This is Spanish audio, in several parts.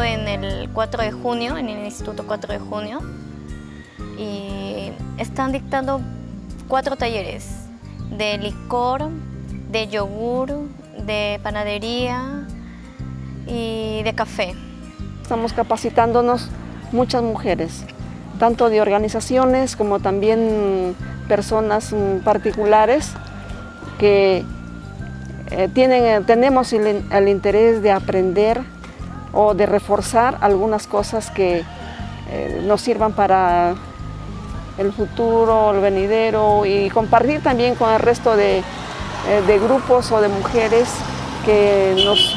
el 4 de junio, en el Instituto 4 de junio, y están dictando cuatro talleres de licor, de yogur, de panadería y de café. Estamos capacitándonos muchas mujeres, tanto de organizaciones como también personas particulares que eh, tienen, eh, tenemos el, interés de aprender o de reforzar algunas cosas que eh, nos sirvan para el futuro, el venidero y compartir también con el resto de, grupos o de mujeres que nos,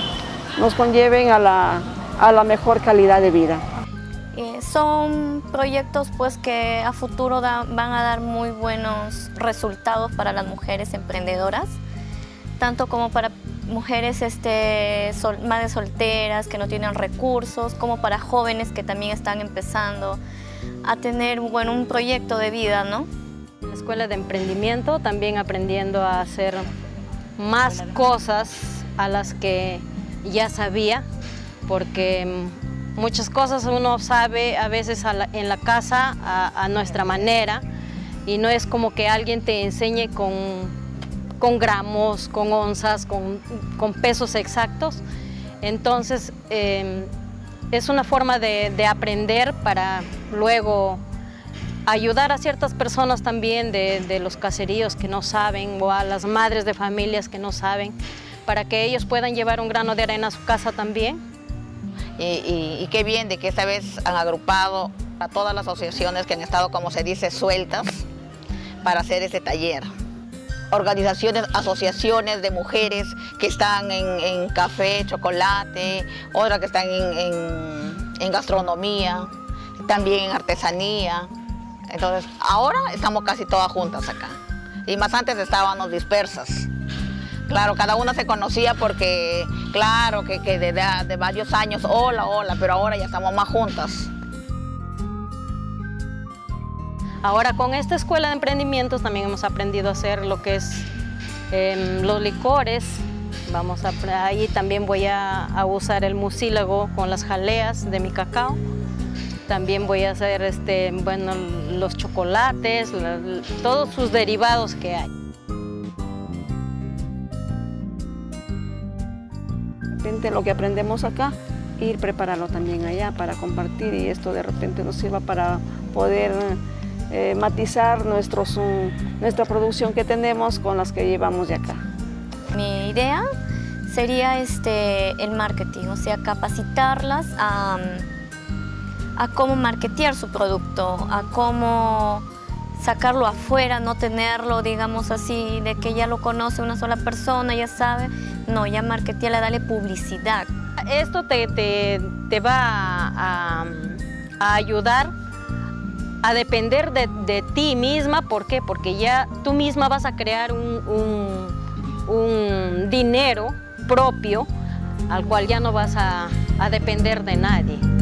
nos conlleven a la, a la mejor calidad de vida. son proyectos pues, que a futuro van a dar muy buenos resultados para las mujeres emprendedoras tanto como para mujeres este, madres solteras que no tienen recursos, como para jóvenes que también están empezando a tener bueno, un proyecto de vida. ¿no? La escuela de emprendimiento también aprendiendo a hacer más cosas a las que ya sabía, porque muchas cosas uno sabe a veces en la casa a nuestra manera y no es como que alguien te enseñe con con gramos, con onzas, con, pesos exactos. Entonces, em, es una forma de, aprender para luego ayudar a ciertas personas también de, los caseríos que no saben o a las madres de familias que no saben para que ellos puedan llevar un grano de arena a su casa también. Y, y qué bien de que esta vez han agrupado a todas las asociaciones que han estado, como se dice, sueltas para hacer este taller organizaciones, asociaciones de mujeres que están en, café, chocolate, otras que están en, gastronomía, también en artesanía. Entonces, ahora estamos casi todas juntas acá. Y más antes estábamos dispersas. Claro, cada una se conocía porque, claro, que, que de, de varios años, hola, hola, pero ahora ya estamos más juntas. Ahora con esta escuela de emprendimientos también hemos aprendido a hacer lo que es em, los licores. Vamos a, ahí también voy a, usar el mucílago con las jaleas de mi cacao. También voy a hacer este, bueno, los chocolates, todos sus derivados que hay. De repente lo que aprendemos acá, ir prepararlo también allá para compartir y esto de repente nos sirva para poder eh, matizar nuestros, nuestra producción que tenemos con las que llevamos de acá. Mi idea sería este, el marketing, o sea, capacitarlas a, a cómo marketear su producto, a cómo sacarlo afuera, no tenerlo, digamos así, de que ya lo conoce una sola persona, ya sabe. No, ya marketearla, darle publicidad. Esto te, te, te va a, a ayudar a depender de, ti misma. ¿Por qué? Porque ya tú misma vas a crear un, dinero propio al cual ya no vas a, a depender de nadie.